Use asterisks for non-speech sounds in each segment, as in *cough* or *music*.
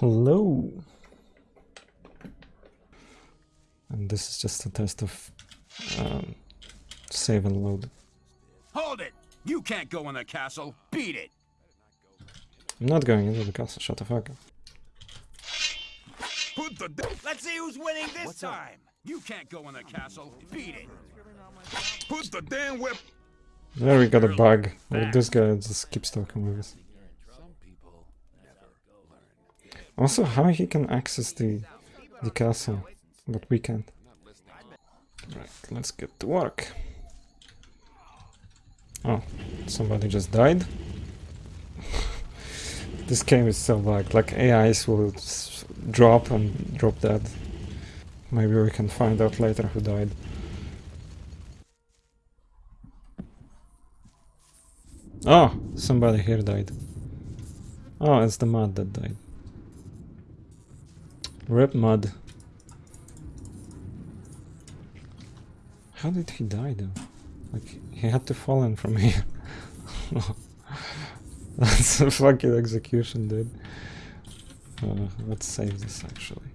Hello. And this is just a test of um, save and load. Hold it! You can't go in the castle. Beat it! I'm not going into the castle, shut the fuck up. Put the. Let's see who's winning this time. You can't go in the castle. Beat it. Put the damn whip. There we got a bug. Well, this guy just keeps talking with us. Also, how he can access the the castle, but we can't. Right, let's get to work. Oh, somebody just died. *laughs* this game is so bugged. Like AIs will drop and drop dead. Maybe we can find out later who died. Oh, somebody here died. Oh, it's the mud that died. Rip mud. How did he die though? Like, he had to fall in from *laughs* here. That's a fucking execution, dude. Uh, let's save this actually.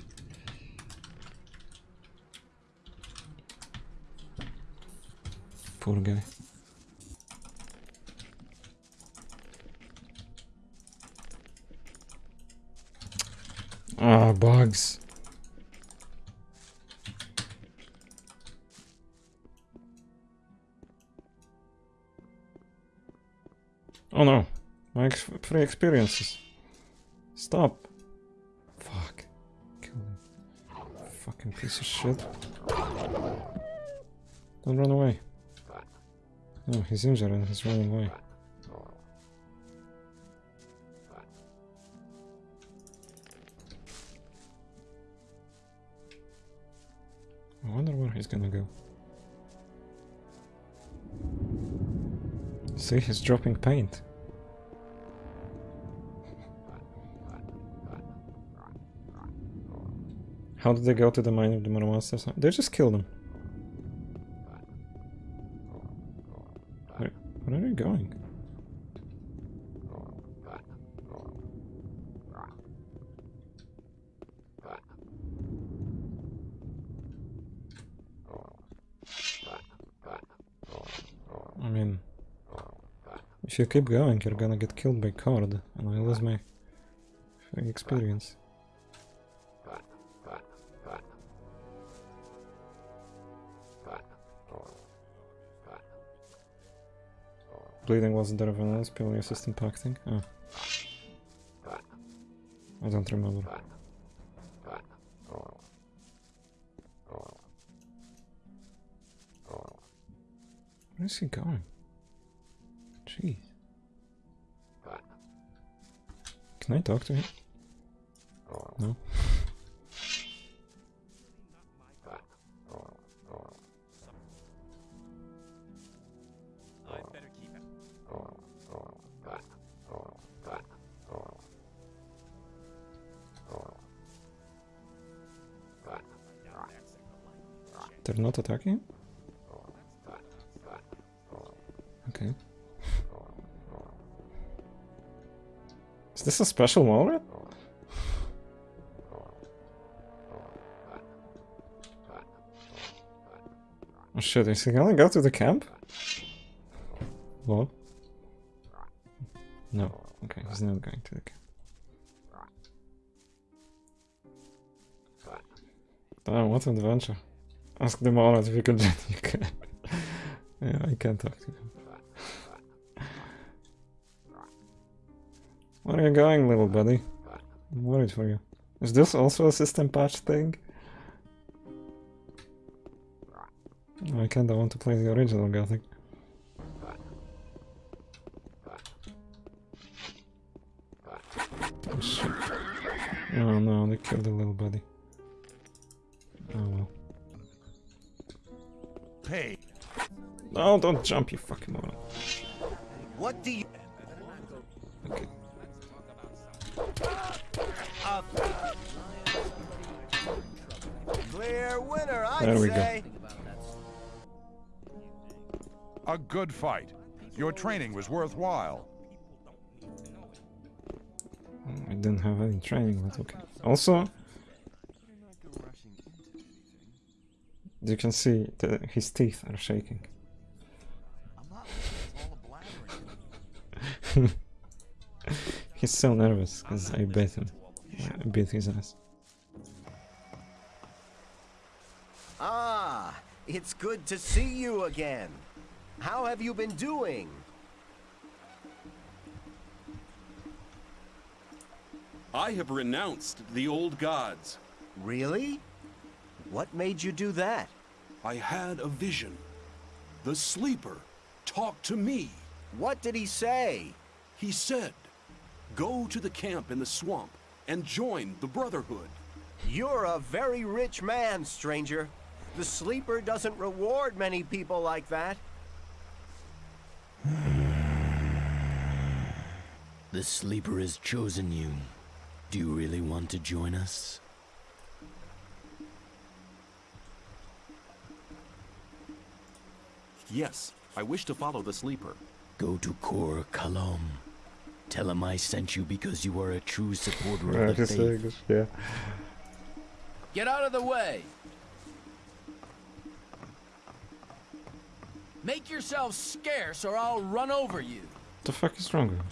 Poor guy. Ah, bugs. Oh no, my ex free experiences. Stop. Fuck. Kill him. Fucking piece of shit. Don't run away. No, he's injured and he's running away. He's gonna go. See, he's dropping paint. How did they go to the mine of the Maramonsters? They just killed him. Where, where are you going? I mean, if you keep going, you're gonna get killed by Cord, and I lose my experience. Bleeding wasn't there anyone else, purely assistant pacting? Oh. Ah. I don't remember. Where is he going? Jeez. Can I talk to him? No? They're not attacking? This a special moment? Oh shit, is he gonna go to the camp? What? No. Okay, he's not going to the camp. Damn, what an adventure. Ask them all if you can *laughs* yeah, I can talk to them. Where are you going, little buddy? I'm worried for you. Is this also a system patch thing? I kinda want to play the original Gothic. Oh shit. Oh no, they killed the little buddy. Oh well. Pay. No, don't jump, you fucking moron. What do you? Clear winner, I'd There we go. A good fight. Your training was worthwhile. Hmm, I didn't have any training, but okay. Also, you can see that his teeth are shaking. *laughs* He's so nervous because I bit him. I bit his ass. Ah, it's good to see you again. How have you been doing? I have renounced the old gods. Really? What made you do that? I had a vision. The sleeper talked to me. What did he say? He said, Go to the camp in the swamp and join the Brotherhood. You're a very rich man, stranger. The sleeper doesn't reward many people like that. *sighs* The sleeper has chosen you. Do you really want to join us? Yes, I wish to follow the sleeper. Go to Cor Kalom. Tell him I sent you because you are a true supporter of the he's faith. yeah. Get out of the way. Make yourself scarce or I'll run over you. the fuck is wrong with him?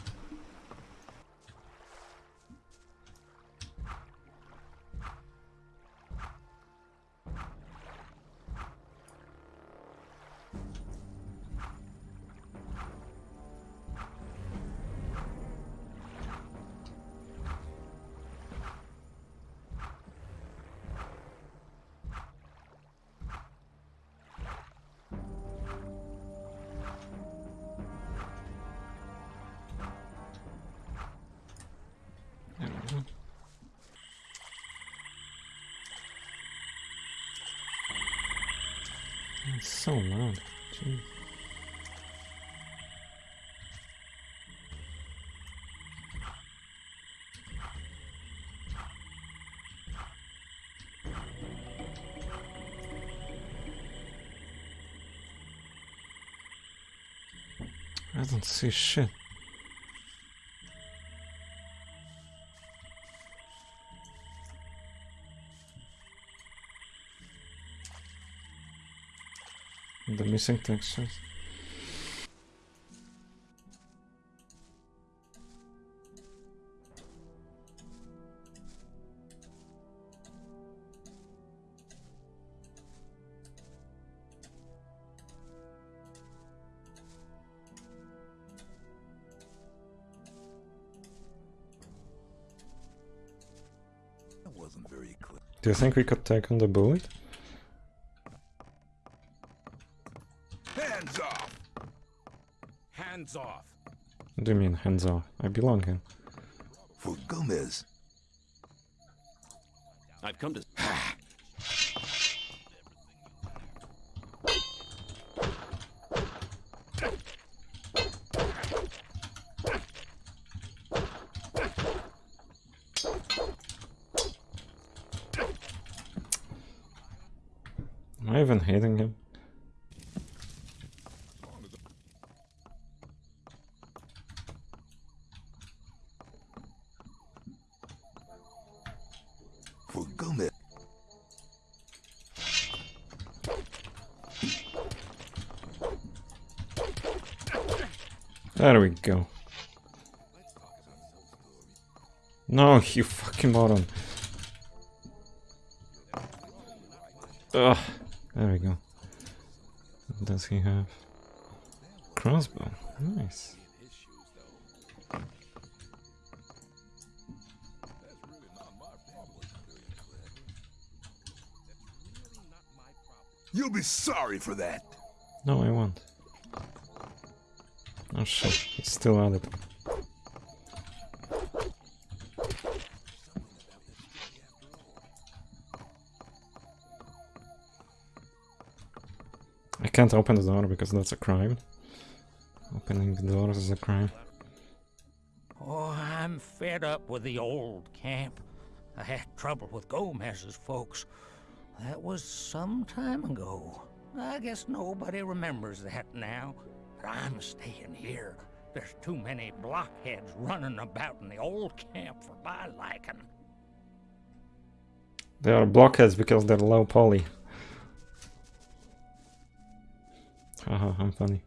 It's so loud. Jeez. I don't see shit. The missing textures. That wasn't very clear. Do you think we could take on the bullet? What do you mean, hands off? I belong here. For Gomez. I've come to. Am I even hitting him? For Gomez. There we go. No, *laughs* you fucking moron. Ugh. There we go. What does he have? Crossbow. Nice. You'll be sorry for that. No, I won't. Oh shit, it's still at can't open the door because that's a crime. Opening the doors is a crime. Oh, I'm fed up with the old camp. I had trouble with Gomez's folks. That was some time ago. I guess nobody remembers that now. But I'm staying here. There's too many blockheads running about in the old camp for my liking. They are blockheads because they're low poly. Aha, Anthony.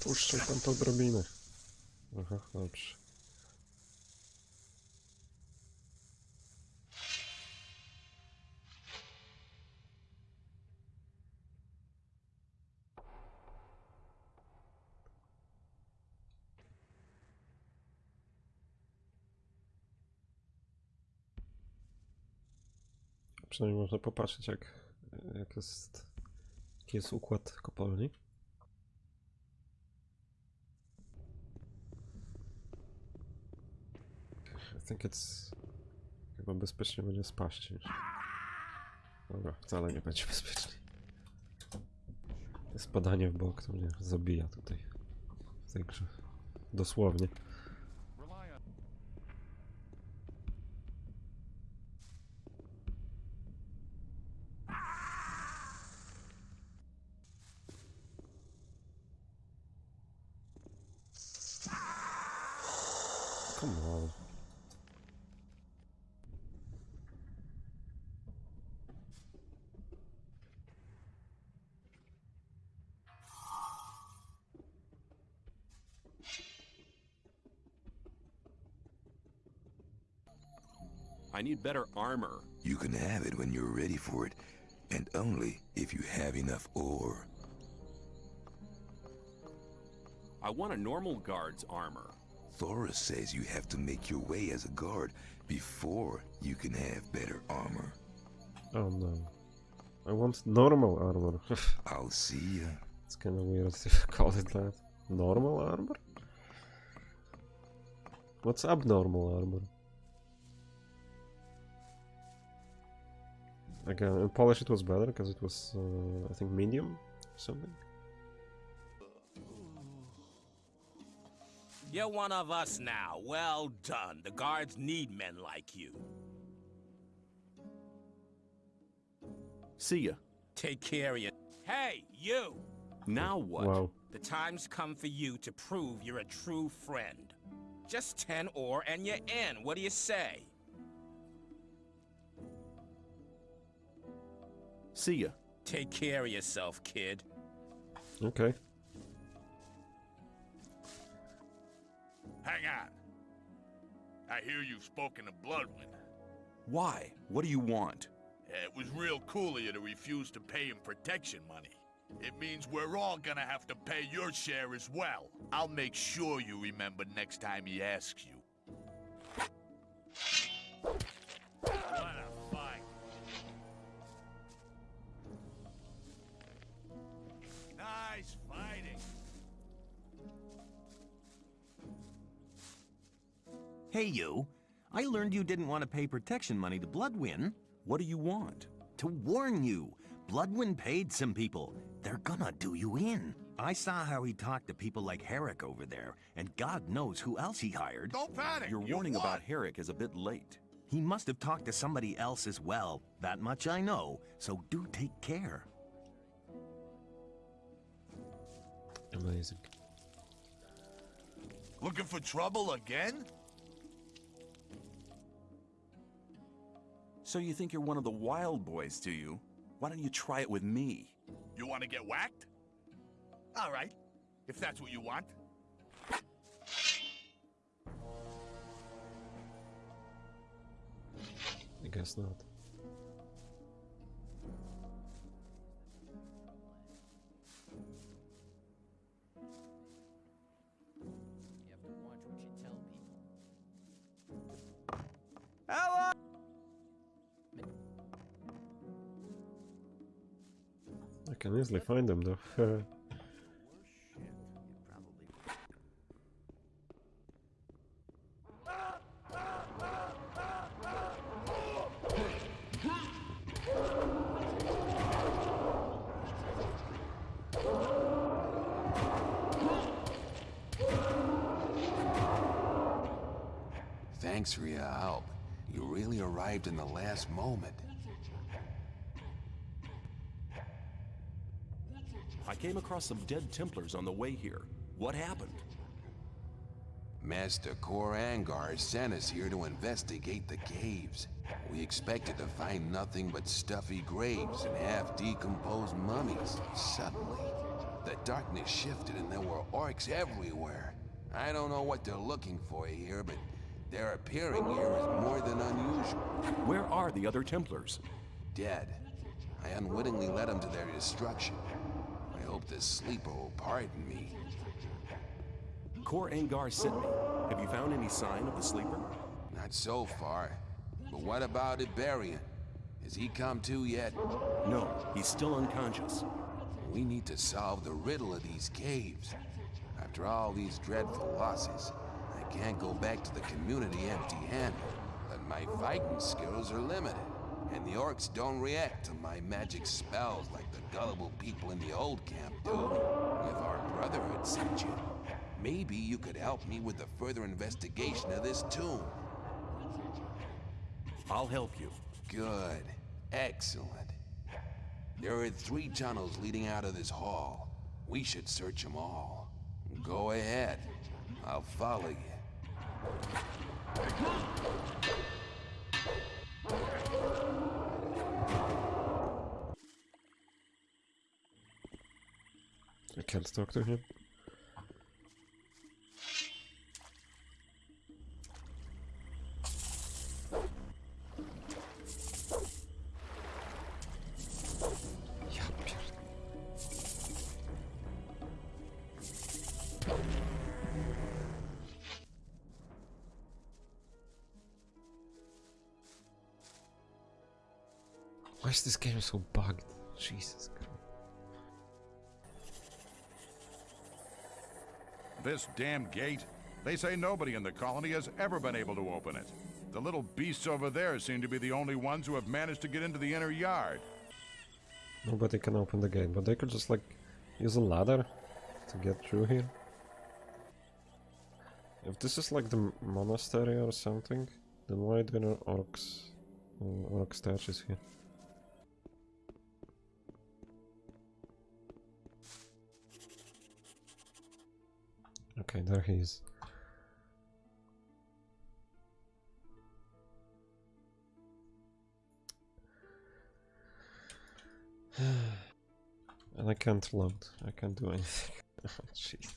Puszczaj tam podrobiny. Aha, dobrze. Przynajmniej można popatrzeć jak, jak jest, jaki jest układ kopalni. I think it's... Chyba bezpiecznie będzie spaść niż... Dobra, wcale nie będzie bezpiecznie. Spadanie w bok to mnie zabija tutaj. W tej grze. Dosłownie. I need better armor. You can have it when you're ready for it, and only if you have enough ore. I want a normal guard's armor. Thorus says you have to make your way as a guard before you can have better armor. Oh no. I want normal armor. *laughs* I'll see ya. it's kinda weird to *laughs* call it that. Normal armor? What's abnormal armor? Again, in polish it was better because it was, uh, I think, medium or something. You're one of us now. Well done. The guards need men like you. See ya. Take care of you. Hey, you! Now what? Wow. The time's come for you to prove you're a true friend. Just 10 ore and you're in. What do you say? See ya. Take care of yourself, kid. Okay. Hang on. I hear you've spoken to Bloodwyn. Why? What do you want? It was real cool of you to refuse to pay him protection money. It means we're all gonna have to pay your share as well. I'll make sure you remember next time he asks you. Nice fighting. Hey, you. I learned you didn't want to pay protection money to Bloodwyn. What do you want? To warn you, Bloodwyn paid some people. They're gonna do you in. I saw how he talked to people like Herek over there, and God knows who else he hired. Don't panic. Your warning won. about Herek is a bit late. He must have talked to somebody else as well. That much I know, so do take care. Amazing. Looking for trouble again? So you think you're one of the wild boys, do you? Why don't you try it with me? You want to get whacked? All right, if that's what you want. I guess not. I can easily find them though. *laughs* Thanks for your help. You really arrived in the last moment. I came across some dead Templars on the way here. What happened? Master Cor Angar sent us here to investigate the caves. We expected to find nothing but stuffy graves and half-decomposed mummies. Suddenly, the darkness shifted and there were orcs everywhere. I don't know what they're looking for here, but their appearing here is more than unusual. Where are the other Templars? Dead. I unwittingly led them to their destruction. This sleeper will pardon me. Cor Angar sent me. Have you found any sign of the sleeper? Not so far. But what about Y'Berion? Has he come to yet? No, he's still unconscious. We need to solve the riddle of these caves. After all these dreadful losses, I can't go back to the community empty-handed. But my fighting skills are limited, and the orcs don't react to my magic spells like the gullible people in the old camp do. If our brotherhood sent you, maybe you could help me with the further investigation of this tomb. I'll help you. Good. Excellent. There are three tunnels leading out of this hall. We should search them all. Go ahead. I'll follow you. I can't talk to him. This damn gate? They say nobody in the colony has ever been able to open it. The little beasts over there seem to be the only ones who have managed to get into the inner yard. Nobody can open the gate, but they could just like use a ladder to get through here. If this is like the monastery or something, then why do there orcs, uh, orc statues here? Okay, there he is. *sighs* And I can't load. I can't do anything. *laughs* oh, jeez.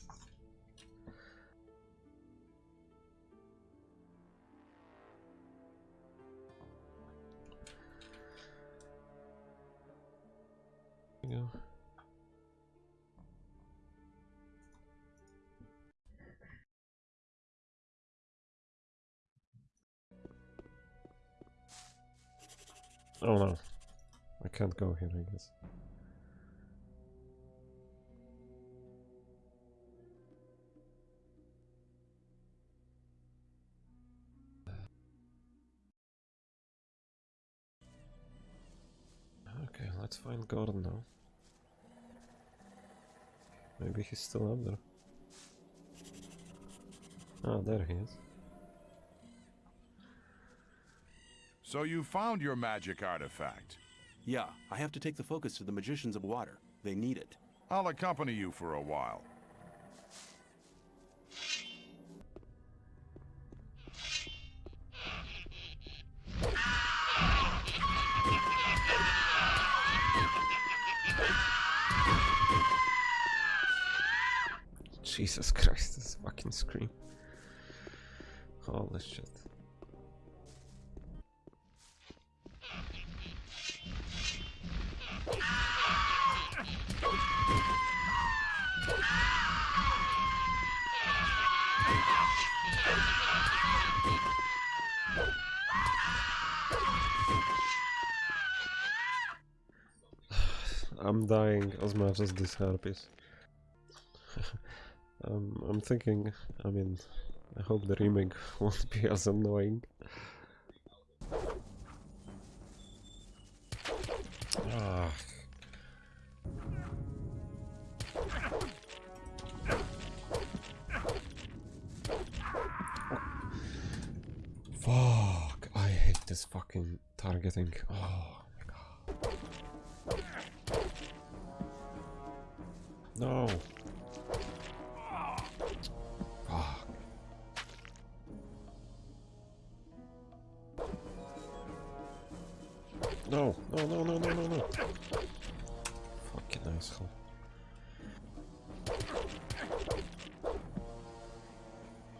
There. Oh no. I can't go here, I guess. Okay, let's find Gordon now. Maybe he's still up there. Ah, there he is. So you found your magic artifact. Yeah, I have to take the focus to the Magicians of Water. They need it. I'll accompany you for a while. Jesus Christ, this fucking scream. Holy shit. I'm dying as much as this herpes. *laughs* um, I'm thinking, I mean, I hope the remake *laughs* won't be as annoying. Ah. Fuck! I hate this fucking targeting. Oh No. Fuck. No, no, no, no, no, no, no. Fucking asshole.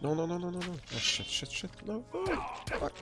No, no, no, no, no, no. Oh, shit, shit, shit. No, no. Fuck.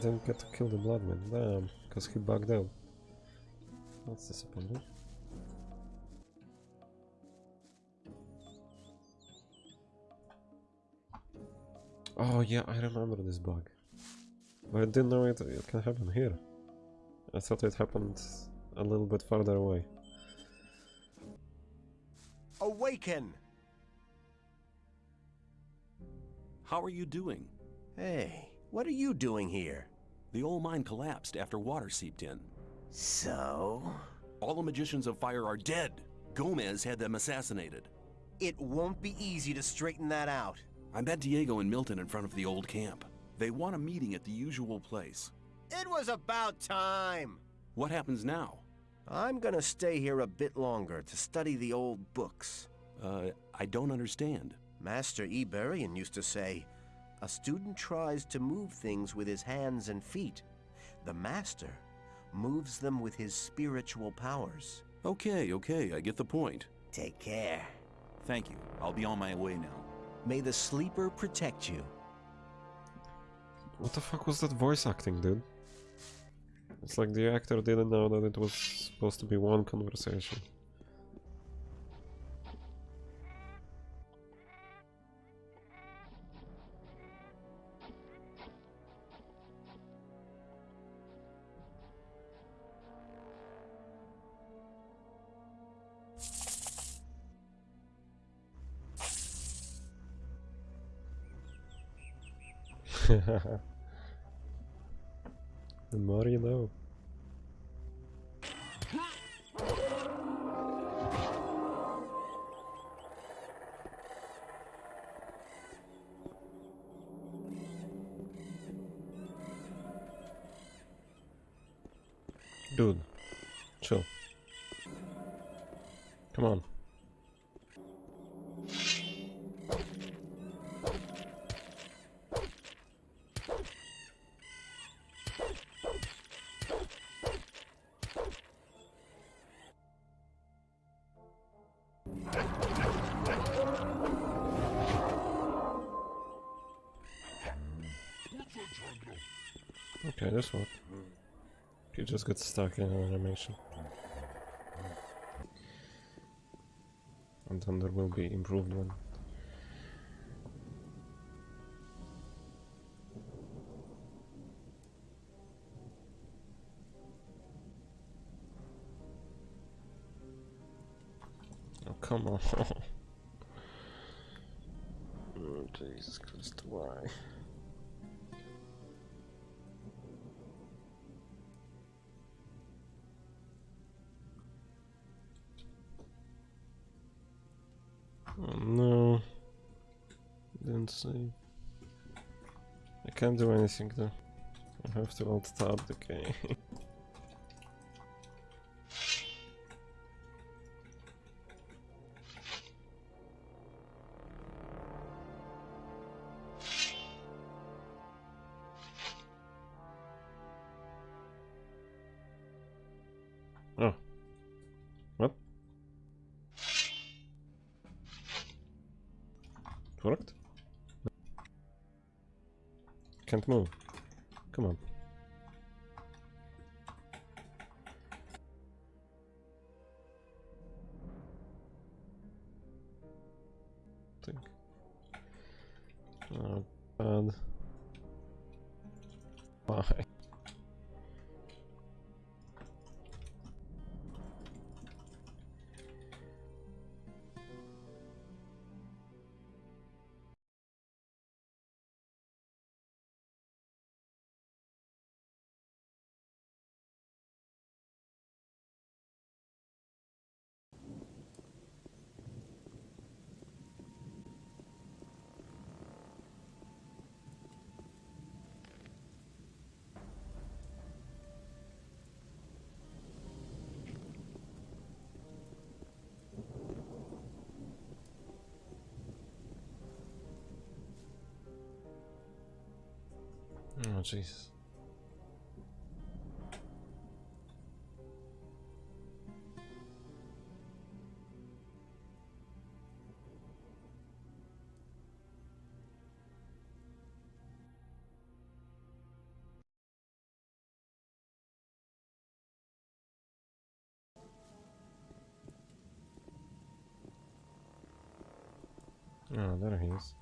Didn't get to kill the bloodman, damn, because he bugged out. That's disappointing. Oh yeah, I remember this bug. But I didn't know it, it can happen here. I thought it happened a little bit farther away. Awaken! How are you doing? Hey, what are you doing here? The old mine collapsed after water seeped in. So? All the magicians of fire are dead. Gomez had them assassinated. It won't be easy to straighten that out. I met Diego and Milten in front of the old camp. They want a meeting at the usual place. It was about time! What happens now? I'm gonna stay here a bit longer to study the old books. Uh, I don't understand. Master Y'Berion used to say, a student tries to move things with his hands and feet. The master moves them with his spiritual powers. Okay, okay, I get the point. Take care. Thank you. I'll be on my way now. May the sleeper protect you. What the fuck was that voice acting, dude? It's like the actor didn't know that it was supposed to be one conversation. *laughs* the more you know. Okay, this one. You just get stuck in an animation. And then there will be improved one. Oh, come on. *laughs* oh, Jesus Christ, why? see. I can't do anything though. I have to alt tab the game. *laughs* oh. What? Correct? Can't move. Come on. Oh, Jesus. Oh, there he is.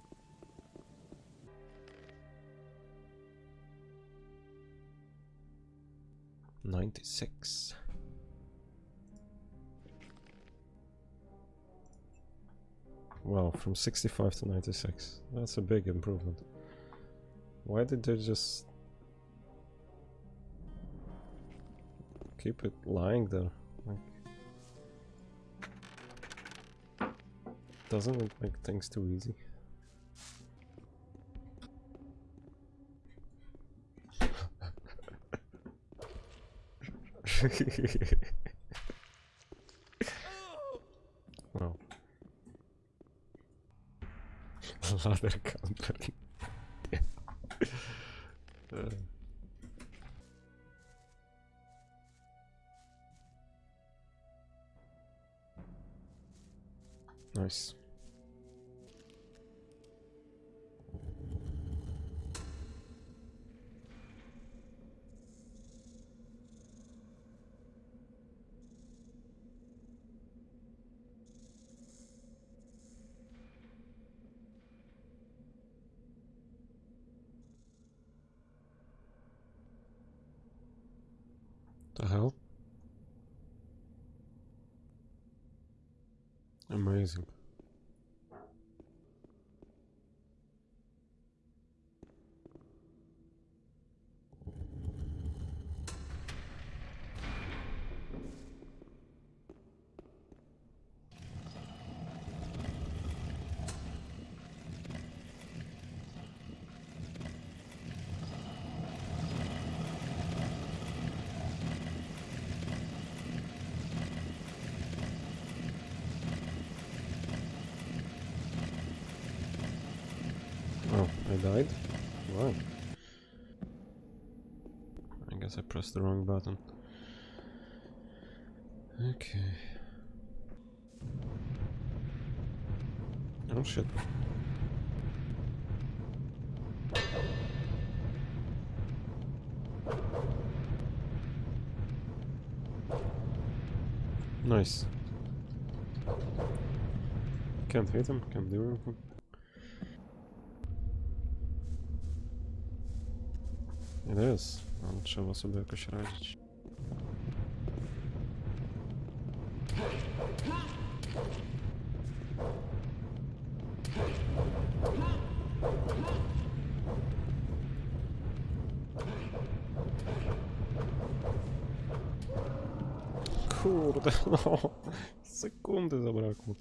Ninety-six. Well, from 65 to 96. That's a big improvement. Why did they just keep it lying there? Like, doesn't it make things too easy? Wow. Ladder company. Uh, nice. The hell? Amazing. Oh, I died? Wow. I guess I pressed the wrong button. Okay. Oh shit. Nice. Can't hit him, can't do anything. It is. Ale trzeba sobie jakoś radzić. Kurde, *laughs* no. Sekundy zabrakło.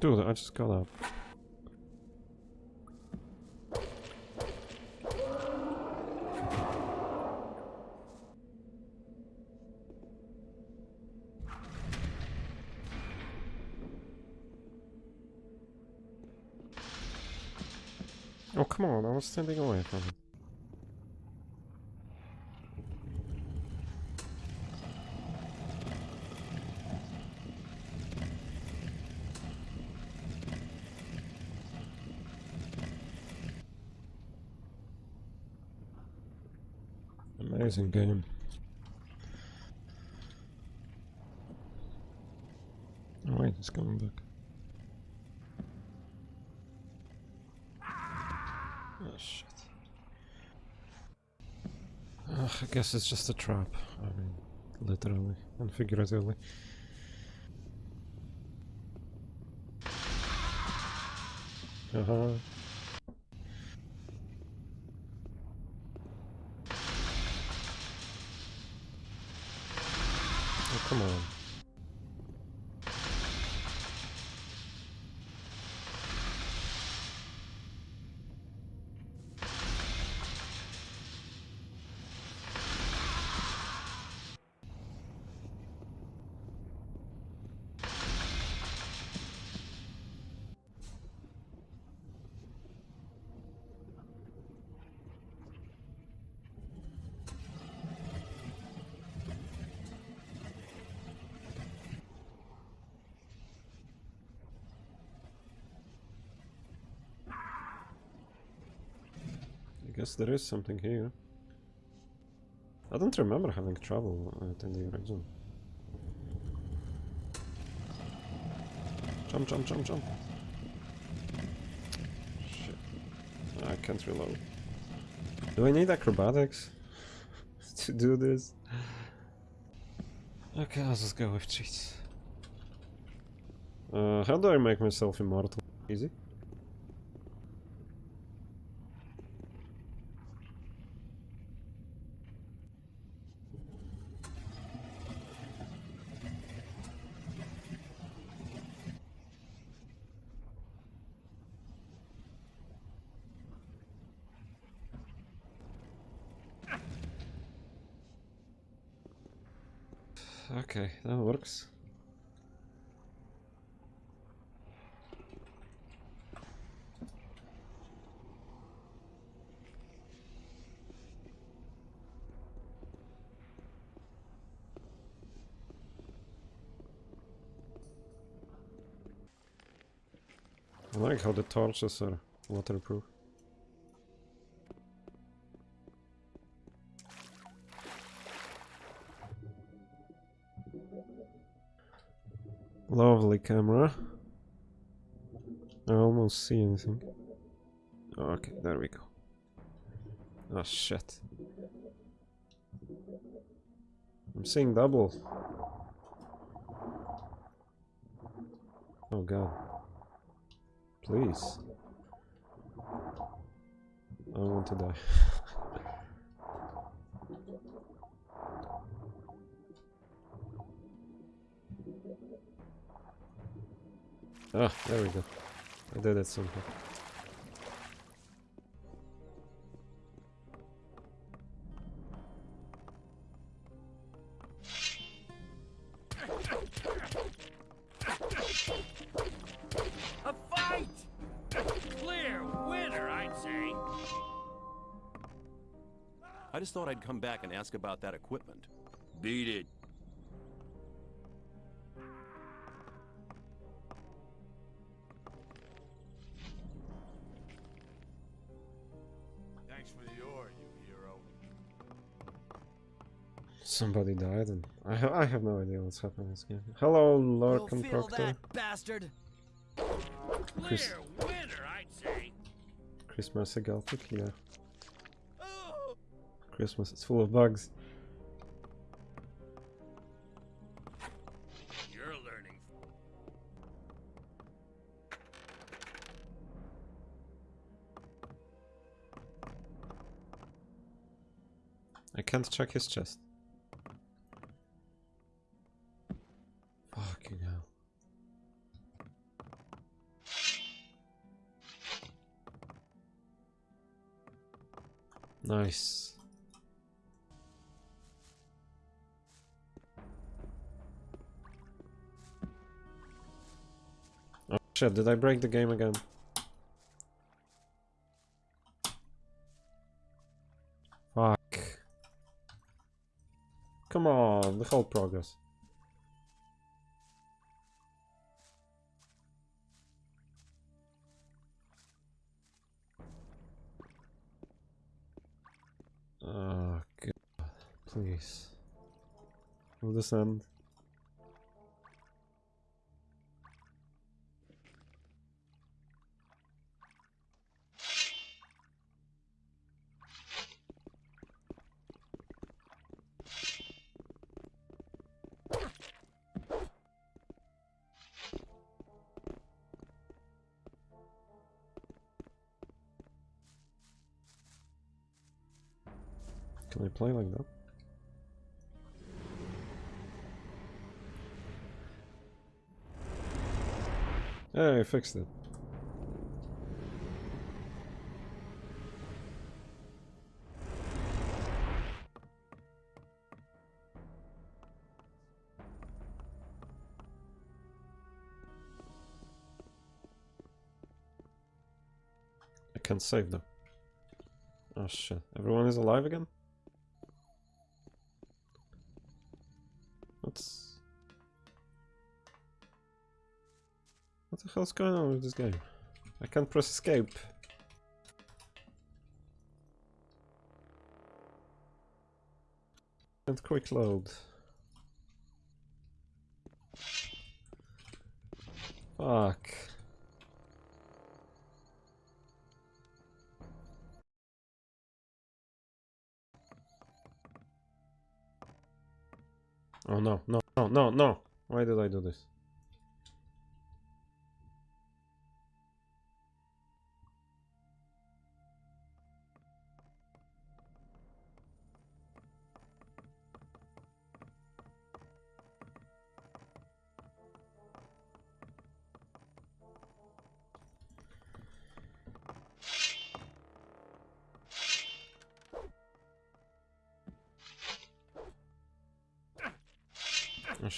Dude, I just got up. Was standing away from him. Amazing game. Oh wait, it's coming back. Oh shit. Ugh, I guess it's just a trap. I mean, literally and figuratively. Uh-huh. Guess there is something here. I don't remember having trouble uh, in the original. Jump, jump, jump, jump. Shit. I can't reload. Do I need acrobatics *laughs* to do this? Okay, I'll just go with cheats. Uh, how do I make myself immortal? Easy? Works. I like how the torches are waterproof. Lovely camera. I almost see anything. Oh, okay, there we go. Oh shit. I'm seeing double. Oh god. Please. I want to die. *laughs* Ah, there we go. I did it somehow. A fight! Clear winner, I'd say. I just thought I'd come back and ask about that equipment. Beat it. Somebody died and I, ha I have no idea what's happening in this game. Hello, Lord You'll feel Proctor. that, bastard. Chris, Clear winner, I'd say. Christmas Galtic, yeah. Oh. Christmas, it's full of bugs. You're learning. I can't check his chest. Nice. Oh shit, did I break the game again? Fuck. Come on, the whole progress. Please. Will this end? Can I play like that? Hey, I fixed it. I can't save them. Oh shit. Everyone is alive again? Hell's going on with this game? I can't press escape. And quick load. Fuck. Oh no, no, no, no, no! Why did I do this?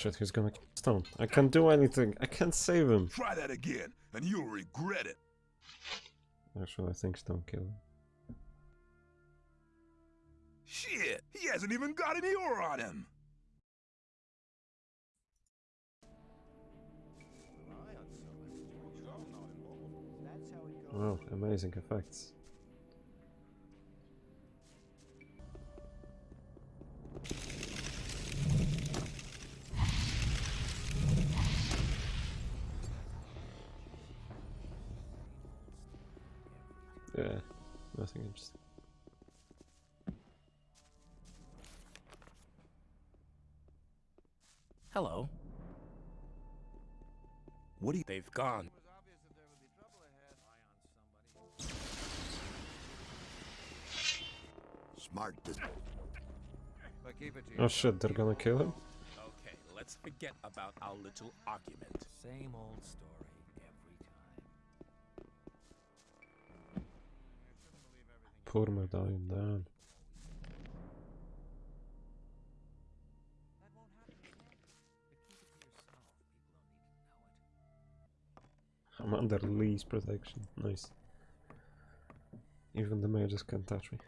Shit, he's gonna Stone. I can't do anything. I can't save him. Try that again, and you'll regret it. Actually, I think Stone killed him. Shit, he hasn't even got any ore on him. Wow, amazing effects. Hello. What do you... They've gone. Smart. Oh shit, they're gonna kill him? Okay, let's forget about our little argument. Same old story every time. Poor medallion down. I'm under Lee's protection. Nice. Even the mages can't touch me.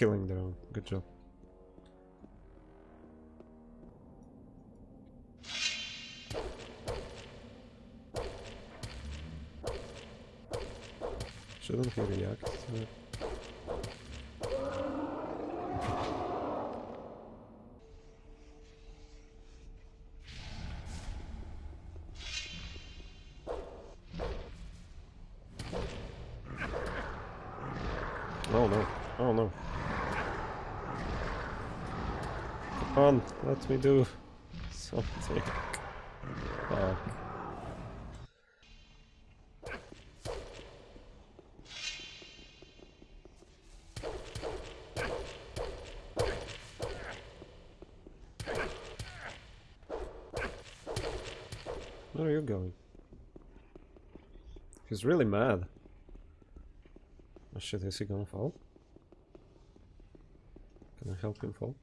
Killing their own. Good job. Shouldn't he react what we do. Something. Uh, where are you going? He's really mad. Oh shit, is he gonna fall? Can I help him fall?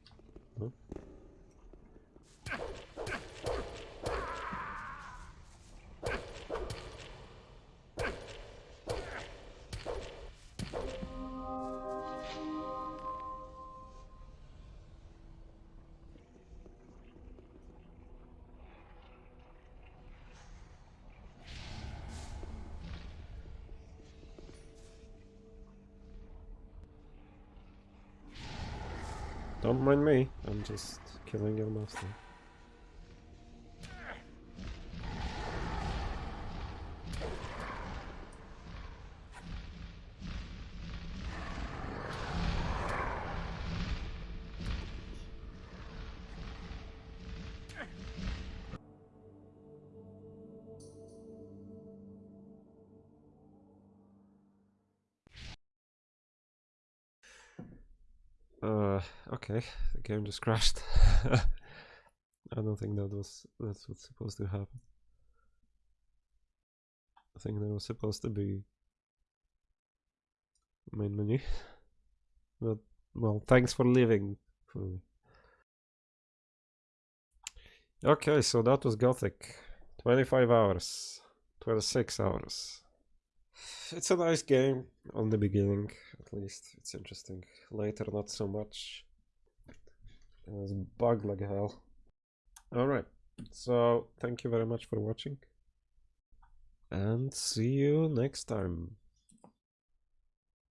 Don't mind me, I'm just killing your master. Okay, the game just crashed. *laughs* I don't think that was that's what's supposed to happen. I think there was supposed to be main menu, *laughs* but well, thanks for leaving for me. Okay, so that was Gothic. 25 hours, 26 hours. It's a nice game on the beginning, at least. It's interesting. Later, not so much. It was bug like hell. Alright, so thank you very much for watching. And see you next time.